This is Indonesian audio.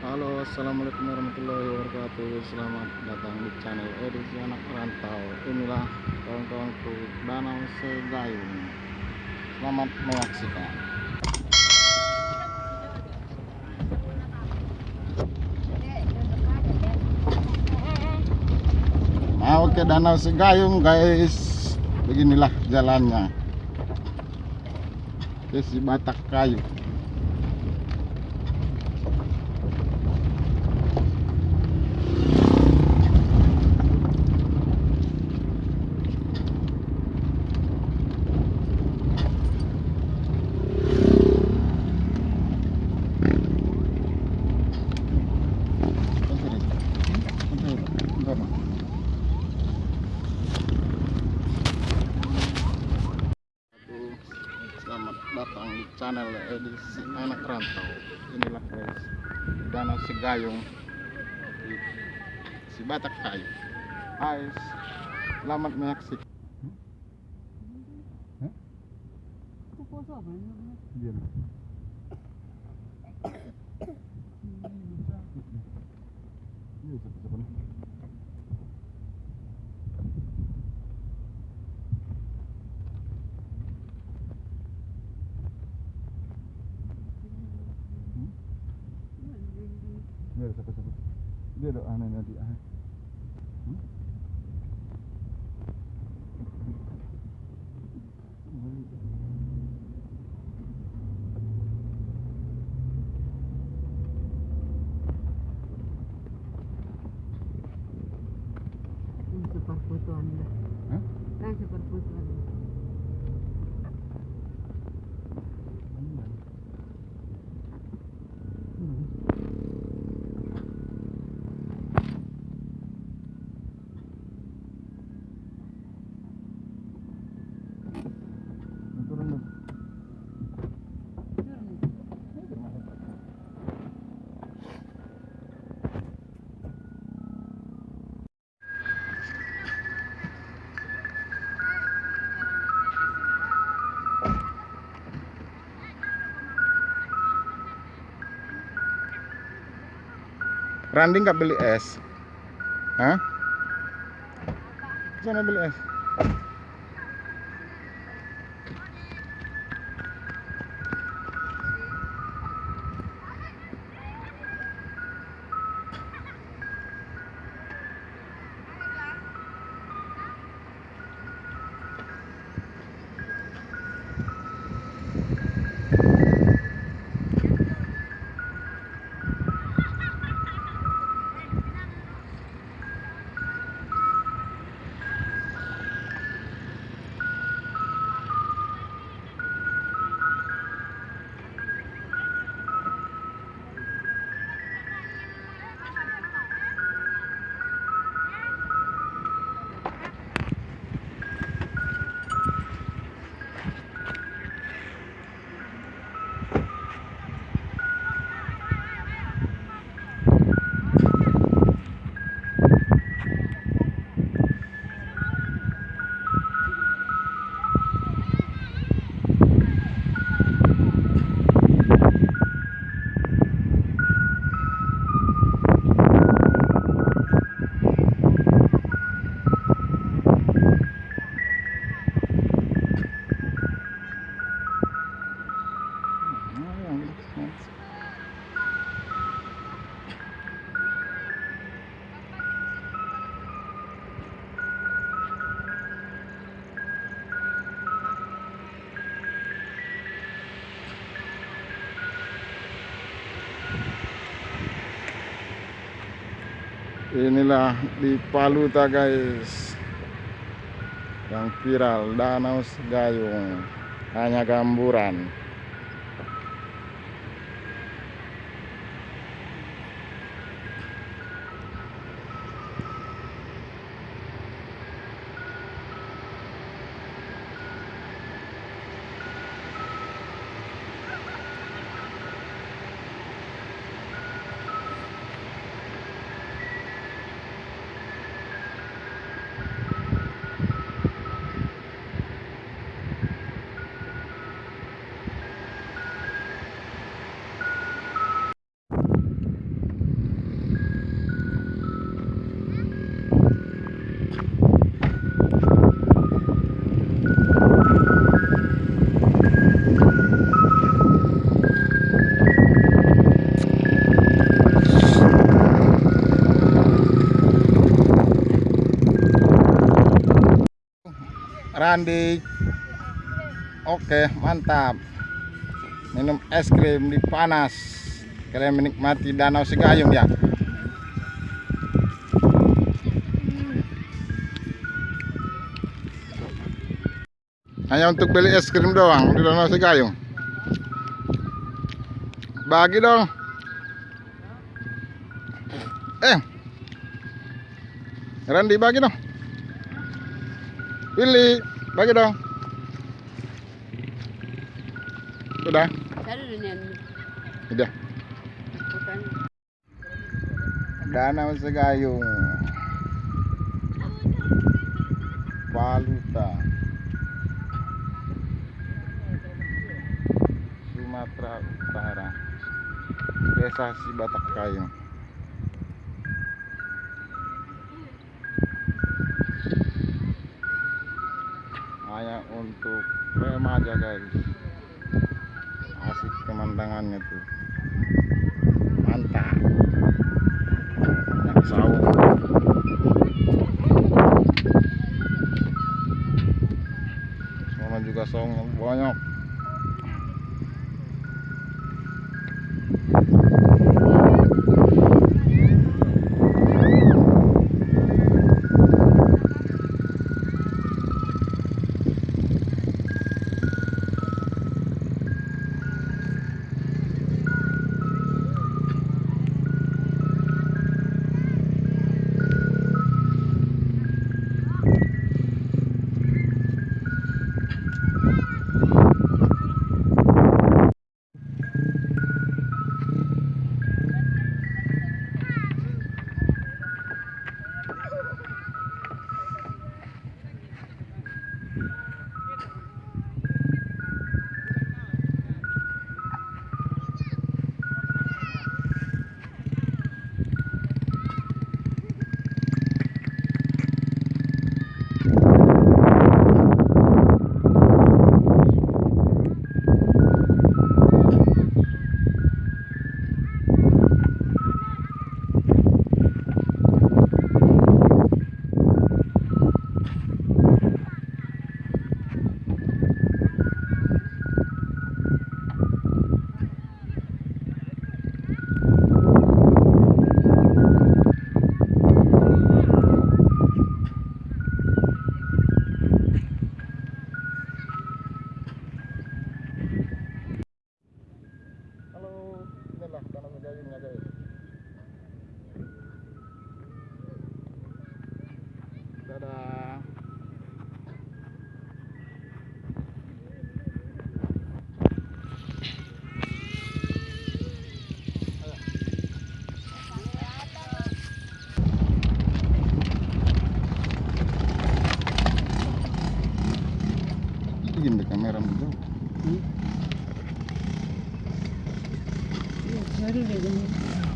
Halo assalamualaikum warahmatullahi wabarakatuh. Selamat datang di channel edisi anak rantau. Inilah kawan-kawanku Danau Segayung Selamat menyaksikan. Mau ke Danau Segayung guys? Beginilah jalannya. Ke si Batak Kayu Selamat datang di channel edisi anak rantau Inilah guys Danau Segayung di Si Batak Kayu. Hai Selamat menyaksikan siapa siapa. Dia ada aneh nanti ah. Randi nggak beli es? Hah? Sana beli es. Inilah di Paluta guys. Yang viral Danau Segayung Hanya gamburan Randi. Oke, mantap. Minum es krim di panas. Kalian menikmati Danau Sigayung ya. Hanya untuk beli es krim doang di Danau Sigayung. Bagi dong. Eh. Randi bagi dong. Pilih, bagi dong. Sudah, sudah. Danau Segayung. Paluta. Sumatera Utara. Desa Sibatak Kayu. Remaja guys. Asik pemandangannya tuh. Mantap. Saung. Sana juga yang banyak. Ini di kamera dulu. Iya, sorry na ganyan.